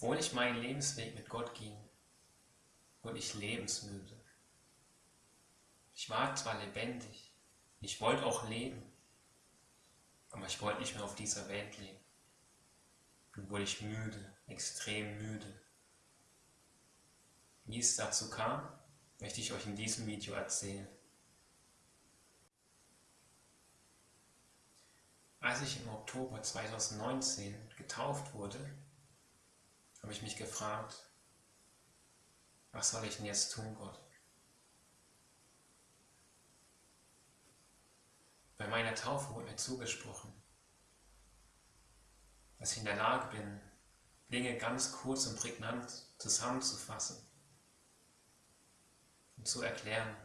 Obwohl ich meinen Lebensweg mit Gott ging, wurde ich lebensmüde. Ich war zwar lebendig, ich wollte auch leben, aber ich wollte nicht mehr auf dieser Welt leben. Dann wurde ich müde, extrem müde. Wie es dazu kam, möchte ich euch in diesem Video erzählen. Als ich im Oktober 2019 getauft wurde, habe ich mich gefragt, was soll ich denn jetzt tun, Gott? Bei meiner Taufe wurde mir zugesprochen, dass ich in der Lage bin, Dinge ganz kurz und prägnant zusammenzufassen und zu erklären,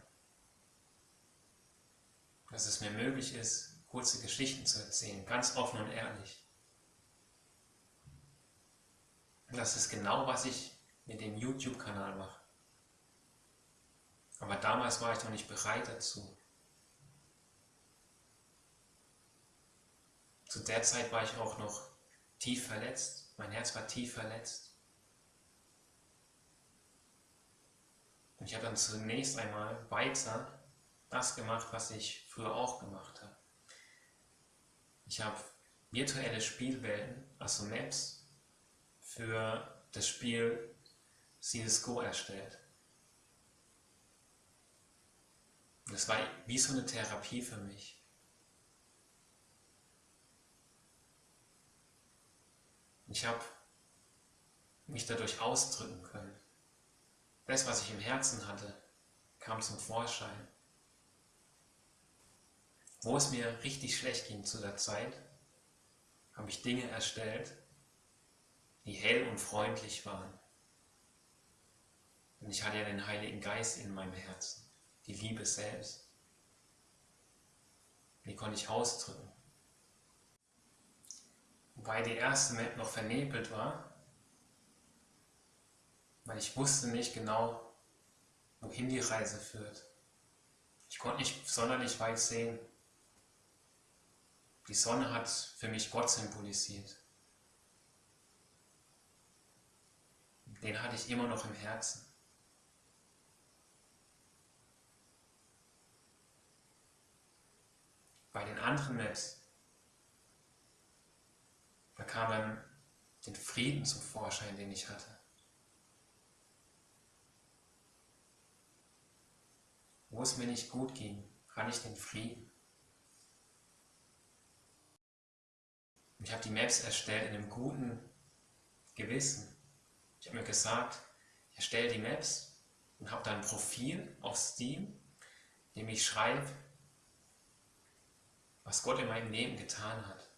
dass es mir möglich ist, kurze Geschichten zu erzählen, ganz offen und ehrlich. Und das ist genau, was ich mit dem YouTube-Kanal mache. Aber damals war ich noch nicht bereit dazu. Zu der Zeit war ich auch noch tief verletzt. Mein Herz war tief verletzt. Und ich habe dann zunächst einmal weiter das gemacht, was ich früher auch gemacht habe. Ich habe virtuelle Spielwelten, also Maps, für das Spiel CSGO erstellt. Das war wie so eine Therapie für mich. Ich habe mich dadurch ausdrücken können. Das, was ich im Herzen hatte, kam zum Vorschein. Wo es mir richtig schlecht ging zu der Zeit, habe ich Dinge erstellt, die hell und freundlich waren. Und ich hatte ja den Heiligen Geist in meinem Herzen, die Liebe selbst. Die konnte ich ausdrücken. Wobei die erste Map noch vernebelt war, weil ich wusste nicht genau, wohin die Reise führt. Ich konnte nicht sonderlich weit sehen. Die Sonne hat für mich Gott symbolisiert. Den hatte ich immer noch im Herzen. Bei den anderen Maps, da kam dann den Frieden zum Vorschein, den ich hatte. Wo es mir nicht gut ging, hatte ich den Frieden. Ich habe die Maps erstellt in einem guten Gewissen. Ich habe mir gesagt, ich erstelle die Maps und habe dann ein Profil auf Steam, in dem ich schreibe, was Gott in meinem Leben getan hat.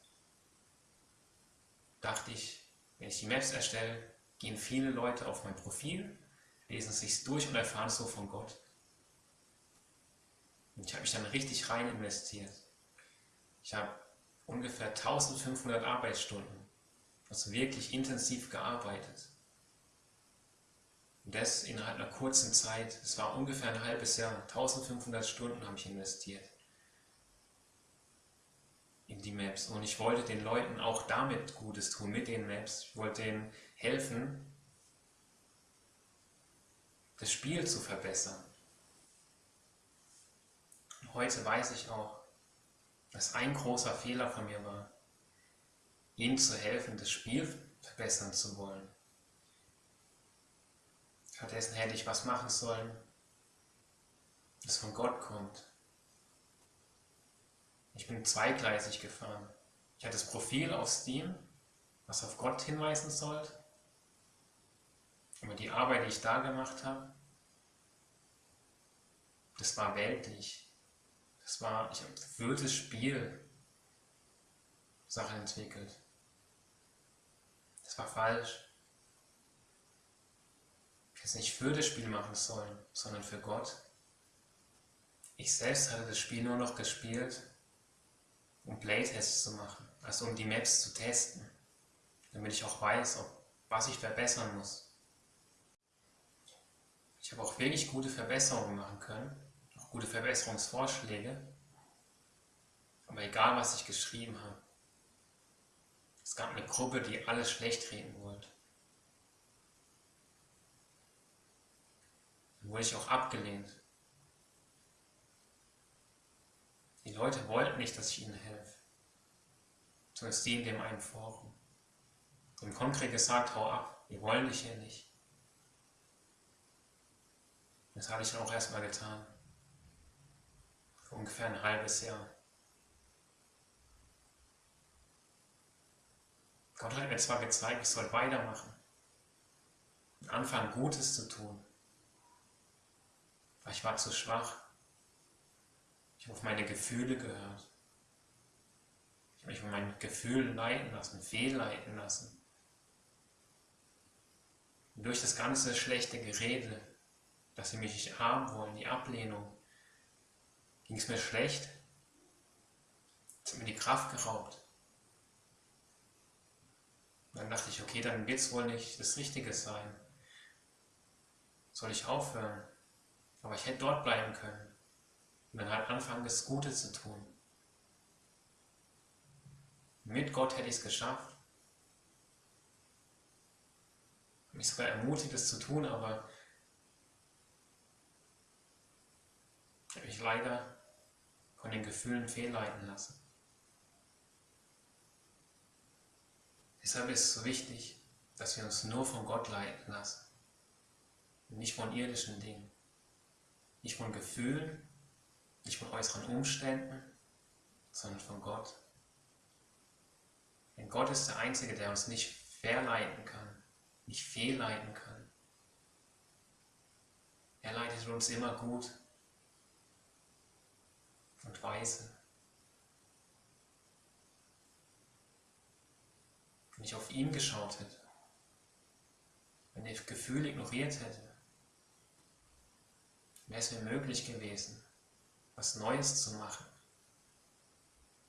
Dachte ich, wenn ich die Maps erstelle, gehen viele Leute auf mein Profil, lesen sich durch und erfahren so von Gott. Und ich habe mich dann richtig rein investiert. Ich habe ungefähr 1500 Arbeitsstunden, also wirklich intensiv gearbeitet. Und das innerhalb einer kurzen Zeit, es war ungefähr ein halbes Jahr, 1500 Stunden habe ich investiert in die Maps. Und ich wollte den Leuten auch damit Gutes tun, mit den Maps. Ich wollte denen helfen, das Spiel zu verbessern. Und heute weiß ich auch, dass ein großer Fehler von mir war, ihnen zu helfen, das Spiel verbessern zu wollen. Stattdessen hätte ich was machen sollen, das von Gott kommt. Ich bin zweigleisig gefahren. Ich hatte das Profil auf Steam, was auf Gott hinweisen sollte. Aber die Arbeit, die ich da gemacht habe, das war weltlich. Das war, ich habe für das Spiel Sachen entwickelt. Das war falsch. Es nicht für das Spiel machen sollen, sondern für Gott. Ich selbst hatte das Spiel nur noch gespielt, um Playtests zu machen, also um die Maps zu testen, damit ich auch weiß, ob, was ich verbessern muss. Ich habe auch wirklich gute Verbesserungen machen können, auch gute Verbesserungsvorschläge, aber egal was ich geschrieben habe, es gab eine Gruppe, die alles schlecht reden wollte. Wurde ich auch abgelehnt. Die Leute wollten nicht, dass ich ihnen helfe. Zumindest die in dem einen Forum. Und konkret gesagt, hau ab, wir wollen dich hier nicht. Das habe ich dann auch erstmal getan. Für ungefähr ein halbes Jahr. Gott hat mir zwar gezeigt, ich soll weitermachen. Anfangen, Gutes zu tun. Aber ich war zu schwach. Ich habe auf meine Gefühle gehört. Ich habe mich von meinen Gefühlen leiten lassen, fehlleiten lassen. Und durch das ganze schlechte Gerede, dass sie mich nicht haben wollen, die Ablehnung, ging es mir schlecht. Es hat mir die Kraft geraubt. Dann dachte ich, okay, dann wird es wohl nicht das Richtige sein. Soll ich aufhören? Aber ich hätte dort bleiben können. Und dann halt anfangen, das Gute zu tun. Mit Gott hätte ich es geschafft. Mich sogar ermutigt, es zu tun, aber ich habe mich leider von den Gefühlen fehlleiten lassen. Deshalb ist es so wichtig, dass wir uns nur von Gott leiten lassen. nicht von irdischen Dingen. Nicht von Gefühlen, nicht von äußeren Umständen, sondern von Gott. Denn Gott ist der Einzige, der uns nicht verleiten kann, nicht fehlleiten kann. Er leitet uns immer gut und weise. wenn ich auf ihn geschaut hätte, wenn ich Gefühle ignoriert hätte, wäre es mir möglich gewesen, was Neues zu machen.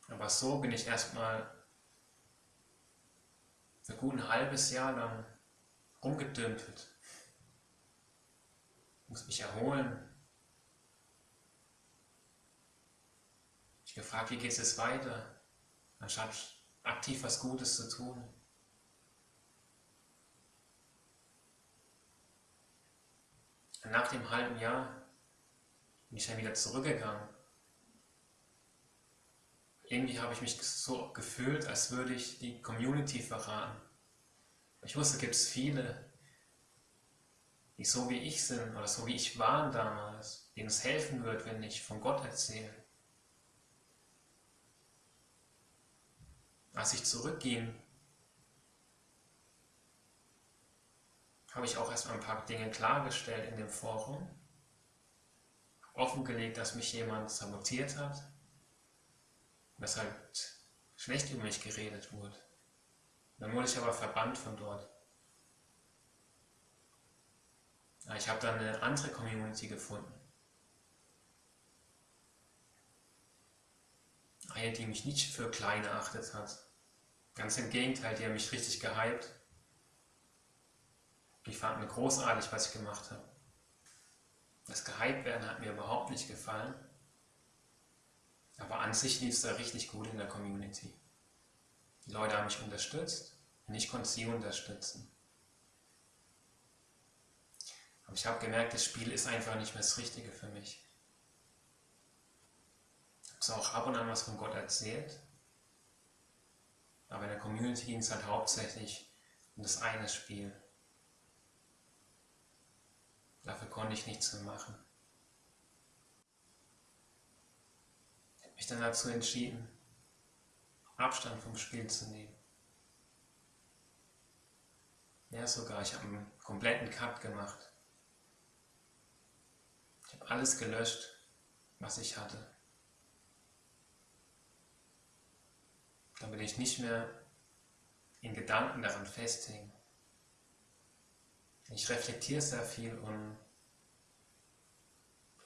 Aber so bin ich erstmal für gut ein halbes Jahr lang rumgedümpelt. Ich muss mich erholen. Ich gefragt, wie geht es weiter, anstatt aktiv was Gutes zu tun. nach dem halben Jahr bin ich dann wieder zurückgegangen. Irgendwie habe ich mich so gefühlt, als würde ich die Community verraten. Ich wusste, gibt es viele, die so wie ich sind oder so wie ich war damals, denen es helfen wird, wenn ich von Gott erzähle. Als ich zurückging, habe ich auch erstmal ein paar Dinge klargestellt in dem Forum. Offengelegt, dass mich jemand sabotiert hat. Dass halt schlecht über mich geredet wurde. Dann wurde ich aber verbannt von dort. Ich habe dann eine andere Community gefunden. Eine, die mich nicht für klein erachtet hat. Ganz im Gegenteil, die haben mich richtig gehypt. Ich fand mir großartig, was ich gemacht habe. Das gehypt werden hat mir überhaupt nicht gefallen. Aber an sich lief es da richtig gut in der Community. Die Leute haben mich unterstützt und ich konnte sie unterstützen. Aber ich habe gemerkt, das Spiel ist einfach nicht mehr das Richtige für mich. Ich habe zwar auch ab und an was von Gott erzählt, aber in der Community ging es halt hauptsächlich um das eine Spiel. Dafür konnte ich nichts mehr machen. Ich habe mich dann dazu entschieden, Abstand vom Spiel zu nehmen. Ja, sogar, ich habe einen kompletten Cut gemacht. Ich habe alles gelöscht, was ich hatte. Damit ich nicht mehr in Gedanken daran festhänge. Ich reflektiere sehr viel und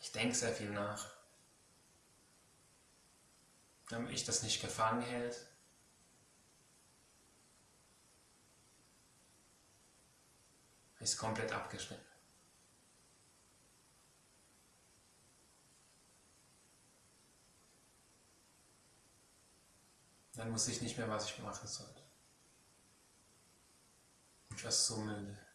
ich denke sehr viel nach. Damit ich das nicht gefangen hält. Ist komplett abgeschnitten. Dann wusste ich nicht mehr, was ich machen sollte. Ich war so müde.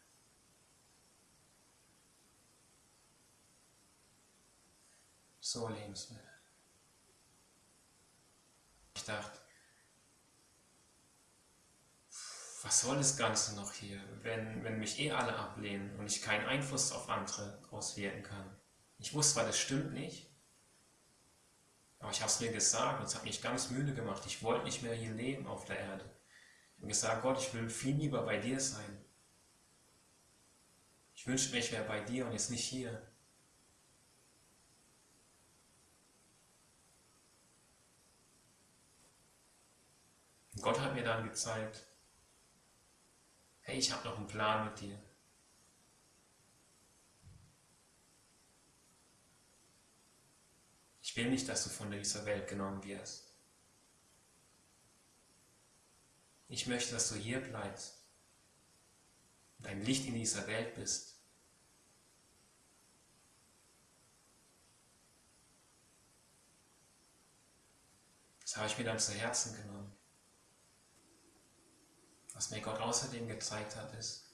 So lebenswert. Ich dachte, was soll das Ganze noch hier, wenn, wenn mich eh alle ablehnen und ich keinen Einfluss auf andere auswirken kann. Ich wusste zwar, das stimmt nicht, aber ich habe es mir gesagt und es hat mich ganz müde gemacht. Ich wollte nicht mehr hier leben auf der Erde. Ich habe gesagt, Gott, ich will viel lieber bei dir sein. Ich wünschte mir, ich wäre bei dir und jetzt nicht hier. Dann gezeigt, hey, ich habe noch einen Plan mit dir. Ich will nicht, dass du von dieser Welt genommen wirst. Ich möchte, dass du hier bleibst und ein Licht in dieser Welt bist. Das habe ich mir dann zu Herzen genommen. Was mir Gott außerdem gezeigt hat, ist,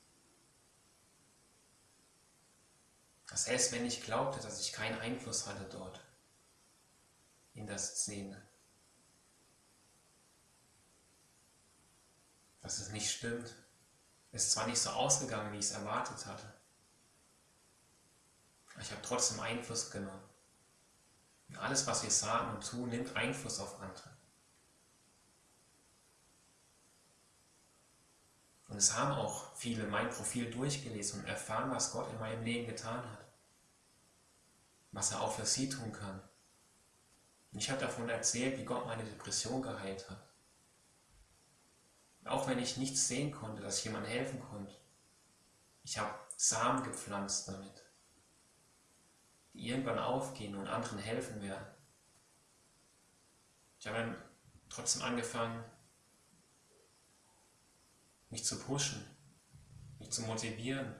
dass erst wenn ich glaubte, dass ich keinen Einfluss hatte dort, in der Szene, dass es nicht stimmt. Es ist zwar nicht so ausgegangen, wie ich es erwartet hatte, aber ich habe trotzdem Einfluss genommen. Und alles, was wir sagen und tun, nimmt Einfluss auf andere. Und es haben auch viele mein Profil durchgelesen und erfahren, was Gott in meinem Leben getan hat. Was er auch für sie tun kann. Und ich habe davon erzählt, wie Gott meine Depression geheilt hat. Auch wenn ich nichts sehen konnte, dass ich jemandem helfen konnte. Ich habe Samen gepflanzt damit, die irgendwann aufgehen und anderen helfen werden. Ich habe dann trotzdem angefangen, mich zu pushen, mich zu motivieren.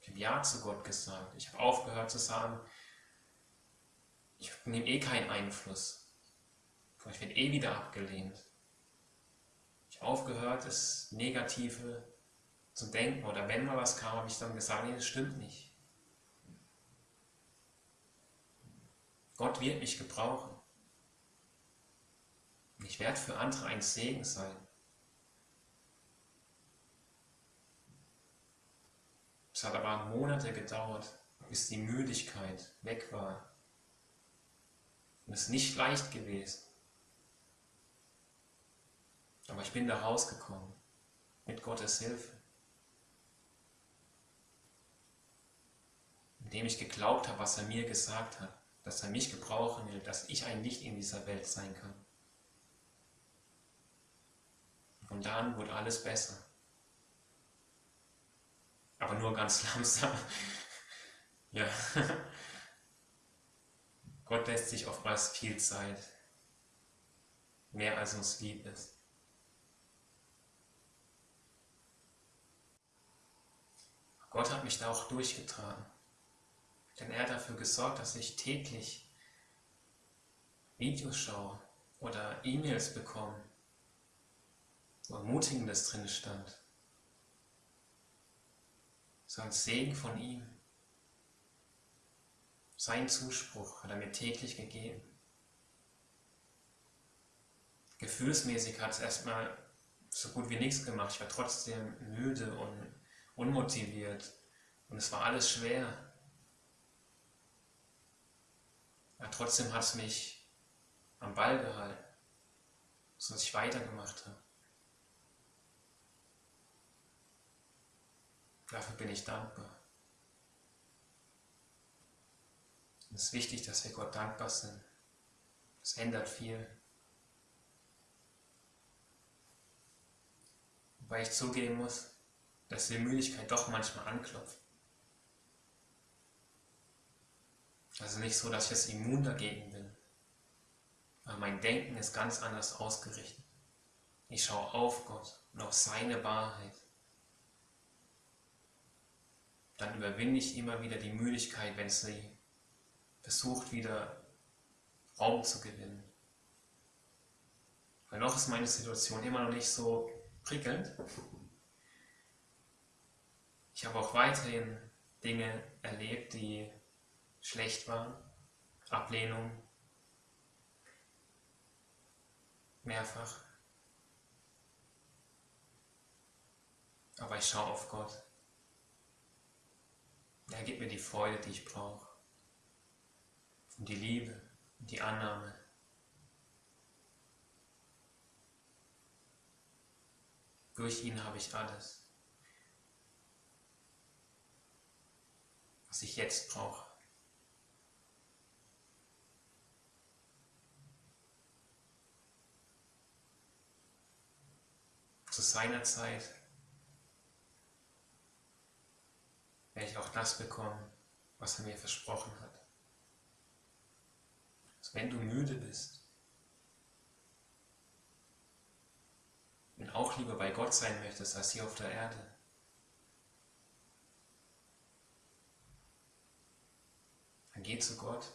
Ich habe Ja zu Gott gesagt. Ich habe aufgehört zu sagen, ich nehme eh keinen Einfluss. Ich werde eh wieder abgelehnt. Ich habe aufgehört, das Negative zu denken. Oder wenn mal was kam, habe ich dann gesagt, nee, das stimmt nicht. Gott wird mich gebrauchen. Ich werde für andere ein Segen sein. Es hat aber Monate gedauert, bis die Müdigkeit weg war. Und es ist nicht leicht gewesen. Aber ich bin da rausgekommen mit Gottes Hilfe. Indem ich geglaubt habe, was er mir gesagt hat, dass er mich gebrauchen will, dass ich ein Licht in dieser Welt sein kann. Und dann wurde alles besser. Aber nur ganz langsam. ja. Gott lässt sich oftmals viel Zeit. Mehr als uns lieb ist. Gott hat mich da auch durchgetragen. Denn er hat dafür gesorgt, dass ich täglich Videos schaue oder E-Mails bekomme, wo Ermutigendes drin stand. So ein Segen von ihm. Sein Zuspruch hat er mir täglich gegeben. Gefühlsmäßig hat es erstmal so gut wie nichts gemacht. Ich war trotzdem müde und unmotiviert und es war alles schwer. Aber trotzdem hat es mich am Ball gehalten, sodass ich weitergemacht habe. Dafür bin ich dankbar. Es ist wichtig, dass wir Gott dankbar sind. Das ändert viel. Wobei ich zugeben muss, dass die Müdigkeit doch manchmal anklopft. Also nicht so, dass ich jetzt immun dagegen bin. Aber mein Denken ist ganz anders ausgerichtet. Ich schaue auf Gott und auf seine Wahrheit dann überwinde ich immer wieder die Müdigkeit, wenn sie versucht, wieder Raum zu gewinnen. Weil noch ist meine Situation immer noch nicht so prickelnd. Ich habe auch weiterhin Dinge erlebt, die schlecht waren, Ablehnung, mehrfach. Aber ich schaue auf Gott. Er gibt mir die Freude, die ich brauche. Und die Liebe und die Annahme. Durch ihn habe ich alles, was ich jetzt brauche. Zu seiner Zeit werde ich auch das bekommen, was er mir versprochen hat. Also wenn du müde bist und auch lieber bei Gott sein möchtest als hier auf der Erde, dann geh zu Gott.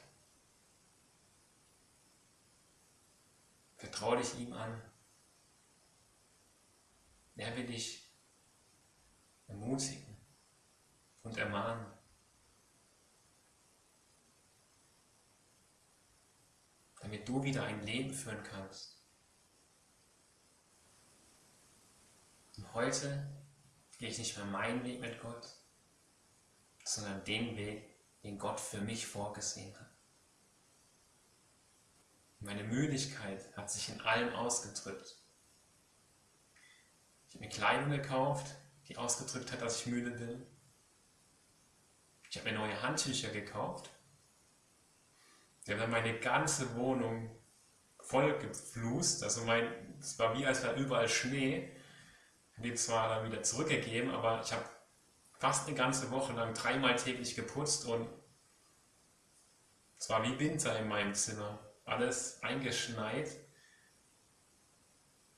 Vertraue dich ihm an. Er will dich ermutigen und ermahnen. Damit du wieder ein Leben führen kannst. Und heute gehe ich nicht mehr meinen Weg mit Gott, sondern den Weg, den Gott für mich vorgesehen hat. Meine Müdigkeit hat sich in allem ausgedrückt. Ich habe mir Kleidung gekauft, die ausgedrückt hat, dass ich müde bin. Ich habe mir neue Handtücher gekauft. Die haben dann meine ganze Wohnung voll geflust. Also mein, es war wie als wäre überall Schnee. Ich habe die zwar dann wieder zurückgegeben, aber ich habe fast eine ganze Woche lang dreimal täglich geputzt und es war wie Winter in meinem Zimmer. Alles eingeschneit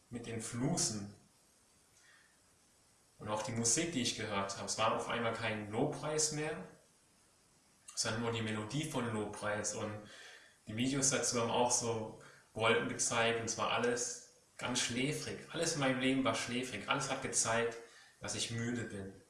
mit den Flusen. Und auch die Musik, die ich gehört habe, es war auf einmal kein Lobpreis mehr, sondern nur die Melodie von Lobpreis. Und die Videos dazu haben auch so Wolken gezeigt und zwar alles ganz schläfrig. Alles in meinem Leben war schläfrig. Alles hat gezeigt, dass ich müde bin.